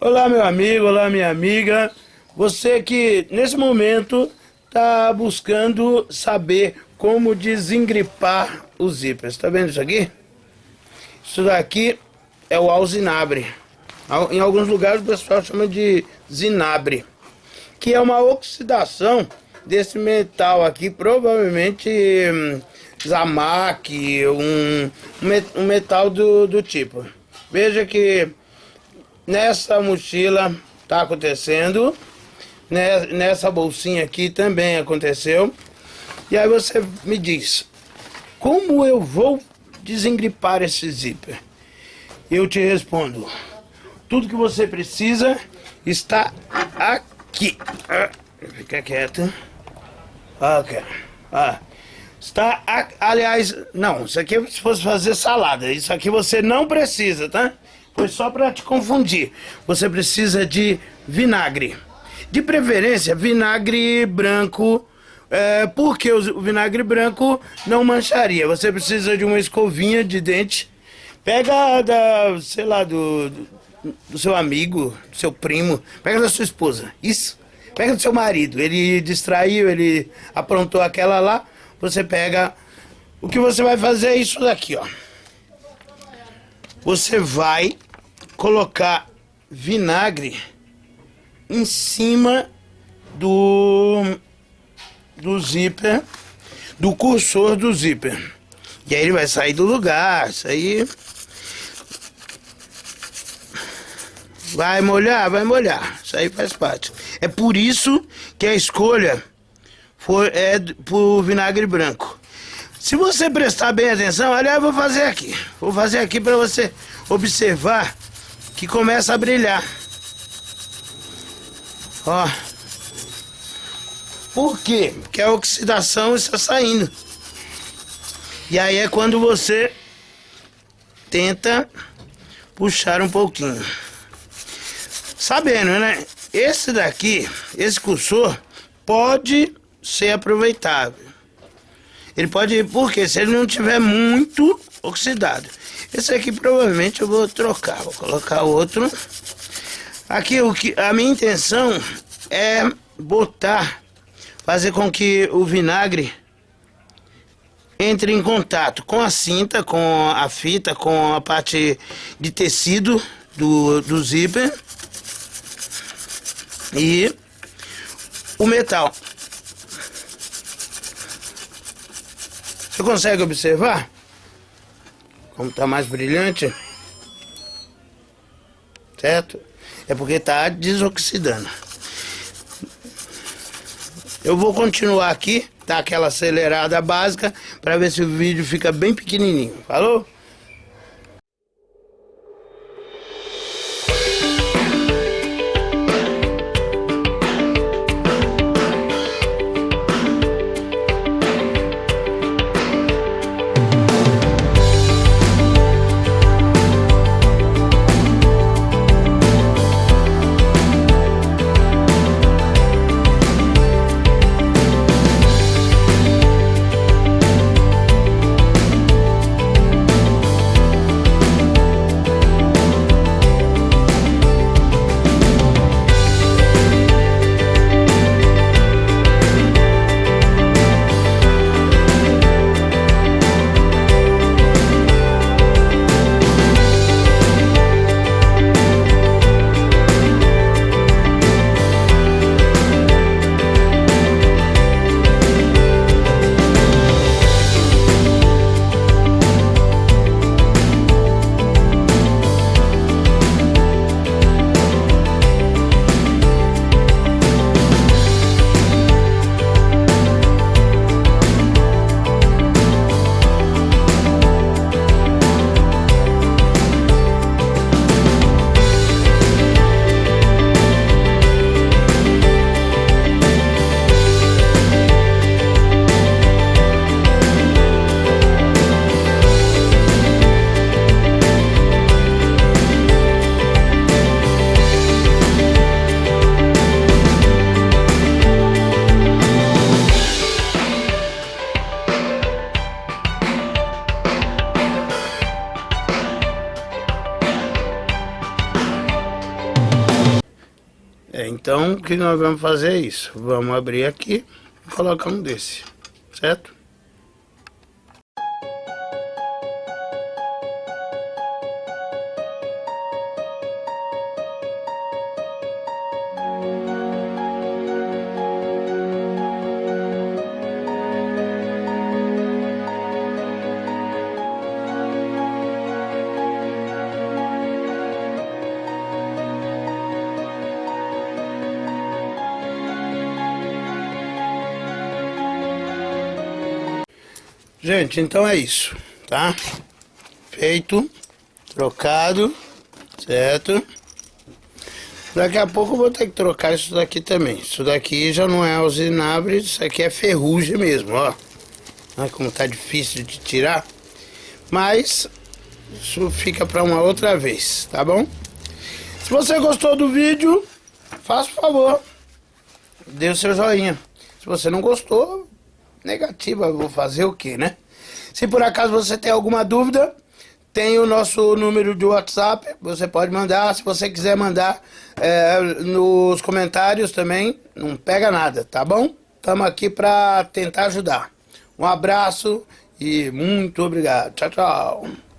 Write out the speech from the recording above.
Olá meu amigo, olá minha amiga. Você que nesse momento está buscando saber como desengripar os zippers. Tá vendo isso aqui? Isso daqui é o alzinabre. Em alguns lugares o pessoal chama de zinabre. Que é uma oxidação desse metal aqui, provavelmente hum, zamac, um, um metal do, do tipo. Veja que nessa mochila tá acontecendo, né, nessa bolsinha aqui também aconteceu. E aí você me diz, como eu vou desengripar esse zíper? Eu te respondo, tudo que você precisa está aqui. Ah, fica quieto. Ok. Ah. Está, aliás, não, isso aqui é se fosse fazer salada, isso aqui você não precisa, tá? Foi só para te confundir. Você precisa de vinagre. De preferência, vinagre branco, é, porque o vinagre branco não mancharia. Você precisa de uma escovinha de dente. Pega da, sei lá, do, do seu amigo, do seu primo, pega da sua esposa. Isso. Pega do seu marido. Ele distraiu, ele aprontou aquela lá você pega... O que você vai fazer é isso daqui, ó. Você vai colocar vinagre em cima do, do zíper, do cursor do zíper. E aí ele vai sair do lugar, isso aí... Vai molhar, vai molhar. Isso aí faz parte. É por isso que a escolha foi, é por vinagre branco. Se você prestar bem atenção, aliás, eu vou fazer aqui. Vou fazer aqui para você observar que começa a brilhar. Ó. Por quê? Porque a oxidação está saindo. E aí é quando você tenta puxar um pouquinho. Sabendo, né? Esse daqui, esse cursor, pode ser aproveitável. Ele pode, porque se ele não tiver muito oxidado. Esse aqui provavelmente eu vou trocar, vou colocar outro. Aqui o que a minha intenção é botar, fazer com que o vinagre entre em contato com a cinta, com a fita, com a parte de tecido do, do zíper e o metal. Você consegue observar? Como está mais brilhante? Certo? É porque está desoxidando. Eu vou continuar aqui, tá aquela acelerada básica, para ver se o vídeo fica bem pequenininho. Falou? Então, o que nós vamos fazer é isso. Vamos abrir aqui e colocar um desse, certo? Gente, então é isso, tá? Feito, trocado, certo? Daqui a pouco eu vou ter que trocar isso daqui também. Isso daqui já não é usinabre, isso aqui é ferrugem mesmo, ó. Olha como tá difícil de tirar. Mas isso fica para uma outra vez, tá bom? Se você gostou do vídeo, faça o favor, dê o seu joinha. Se você não gostou, negativa, vou fazer o que, né? Se por acaso você tem alguma dúvida, tem o nosso número de WhatsApp, você pode mandar, se você quiser mandar é, nos comentários também, não pega nada, tá bom? Estamos aqui para tentar ajudar. Um abraço e muito obrigado. Tchau, tchau.